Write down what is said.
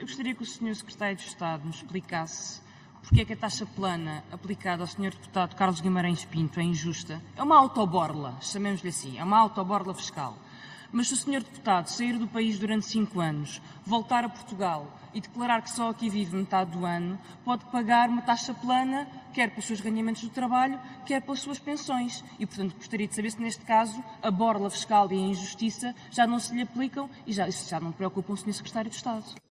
eu gostaria que o Sr. Secretário de Estado nos explicasse porque é que a taxa plana aplicada ao Sr. Deputado Carlos Guimarães Pinto é injusta. É uma autoborla, chamemos-lhe assim, é uma autoborla fiscal. Mas se o Sr. Deputado sair do país durante cinco anos, voltar a Portugal e declarar que só aqui vive metade do ano, pode pagar uma taxa plana, quer pelos seus ganhamentos do trabalho, quer pelas suas pensões. E, portanto, gostaria de saber se, neste caso, a borla fiscal e a injustiça já não se lhe aplicam e já, isso já não preocupa o Sr. Secretário de Estado.